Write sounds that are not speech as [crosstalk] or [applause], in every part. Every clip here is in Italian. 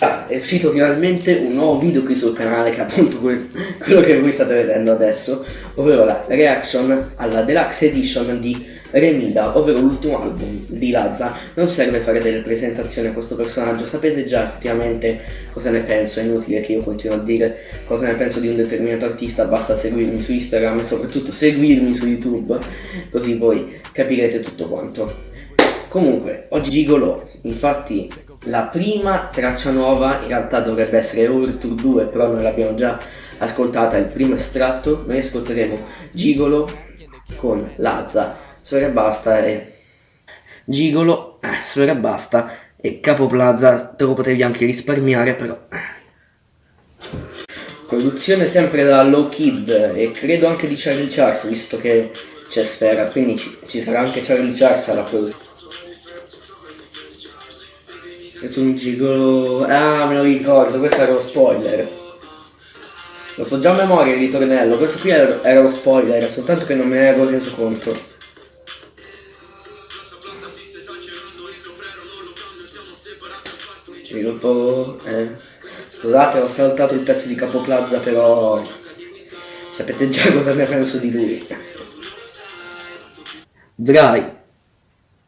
Ah, è uscito finalmente un nuovo video qui sul canale che è appunto que quello che voi state vedendo adesso, ovvero la reaction alla deluxe edition di Remida, ovvero l'ultimo album di Lazza. Non serve fare delle presentazioni a questo personaggio, sapete già effettivamente cosa ne penso, è inutile che io continuo a dire cosa ne penso di un determinato artista, basta seguirmi su Instagram e soprattutto seguirmi su YouTube, così voi capirete tutto quanto. Comunque, oggi Gigolo, infatti la prima traccia nuova in realtà dovrebbe essere Tour 2, però noi l'abbiamo già ascoltata, il primo estratto, noi ascolteremo Gigolo con Lazza, Sfera Basta e Gigolo, eh, Sfera Basta e Capo Plaza, te lo potevi anche risparmiare però. Produzione sempre da Low Kid e credo anche di Charlie Charles, visto che c'è Sfera, quindi ci, ci sarà anche Charlie Charles alla produzione. Questo un gigolo... Ah, me lo ricordo, questo era lo spoiler. Lo so già a memoria il ritornello, questo qui era, era lo spoiler, soltanto che non me ne ero reso conto. Sviluppo... Eh. Scusate, ho saltato il pezzo di Capoplaza, però... Sapete già cosa ne penso di lui. Dry.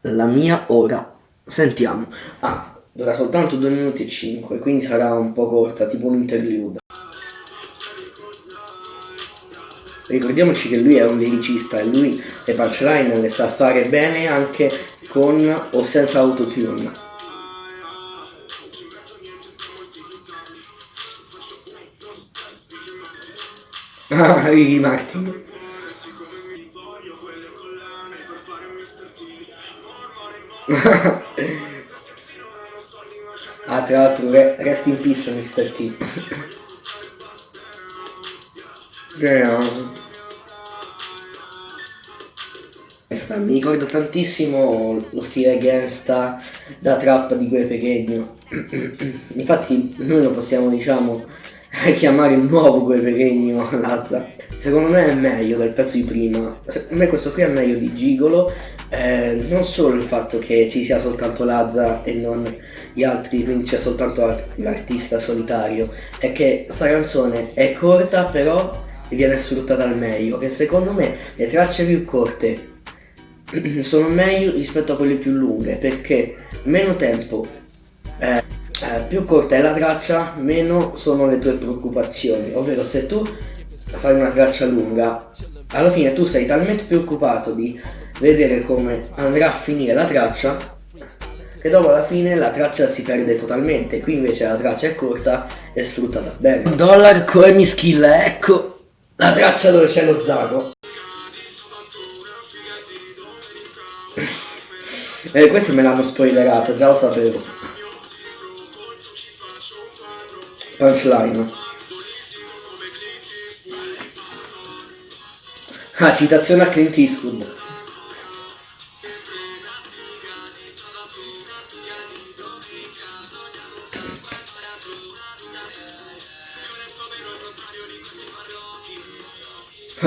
La mia ora. Sentiamo. Ah, dura soltanto 2 minuti e 5 quindi sarà un po' corta tipo un interlude. Ricordiamoci che lui è un liricista e lui le punchline le sa fare bene anche con o senza autotune. Ah Ricky Martin [laughs] Ah, tra l'altro, re rest in peace Mr. T. Mi ricordo tantissimo lo stile gangsta da trap di Gue Pequeno. [clears throat] Infatti noi lo possiamo, diciamo, chiamare il nuovo Gue Pequeno Lazza. Secondo me è meglio del pezzo di prima. Secondo me questo qui è meglio di Gigolo eh, non solo il fatto che ci sia soltanto Lazza e non gli altri, quindi c'è soltanto l'artista solitario, è che sta canzone è corta però viene sfruttata al meglio, che secondo me le tracce più corte [clears throat] sono meglio rispetto a quelle più lunghe, perché meno tempo, eh, eh, più corta è la traccia, meno sono le tue preoccupazioni, ovvero se tu fai una traccia lunga, alla fine tu sei talmente preoccupato di vedere come andrà a finire la traccia che dopo alla fine la traccia si perde totalmente. Qui invece la traccia è corta e sfruttata bene. Dollar come mi skill ecco la traccia dove c'è lo zago. E eh, questo me l'hanno spoilerato già lo sapevo punchline ah citazione a Clint Eastwood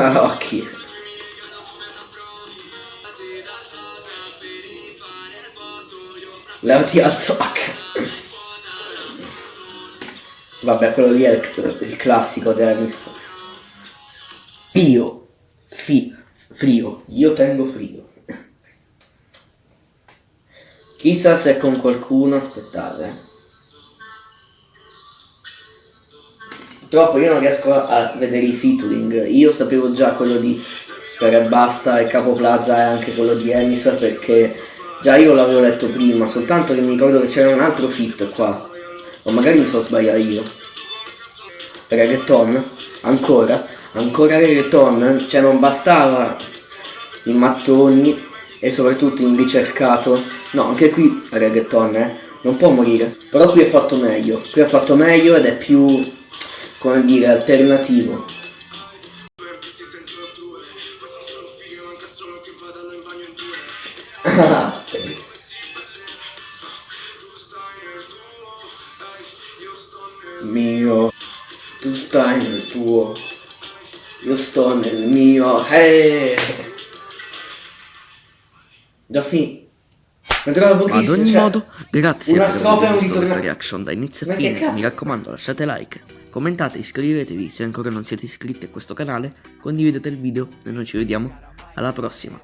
Marocchi. Levati al zoc. Vabbè, quello lì è il, il classico Dennis. Frio. Fi, frio. Io tengo frio. Chissà se con qualcuno, aspettate. Purtroppo io non riesco a vedere i featuring, io sapevo già quello di Sfera Basta e Capo Plaza e anche quello di Emis perché già io l'avevo letto prima, soltanto che mi ricordo che c'era un altro fit qua, o magari mi sto sbagliando io. Reggaeton, ancora, ancora reggaeton, cioè non bastava i mattoni e soprattutto in ricercato, no anche qui reggaeton eh, non può morire, però qui è fatto meglio, qui è fatto meglio ed è più come dire, alternativo. [laughs] mio, tu stai nel tuo, io sto nel mio, hey! Già finito. Ad ogni cioè, modo, grazie per aver visto questa reaction da inizio a fine. Mi raccomando, lasciate like, commentate, iscrivetevi se ancora non siete iscritti a questo canale, condividete il video e noi ci vediamo alla prossima.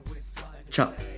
Ciao!